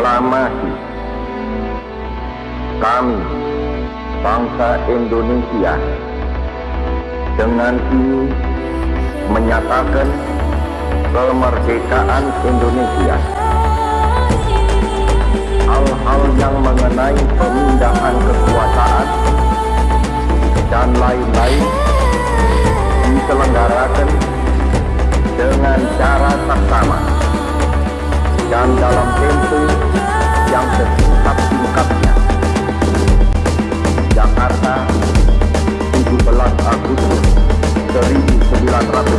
proklamasi kami bangsa Indonesia dengan ini menyatakan kemerdekaan Indonesia. Hal-hal yang mengenai pemindahan kekuasaan dan lain-lain diselenggarakan dengan cara saksama dan dalam atrás.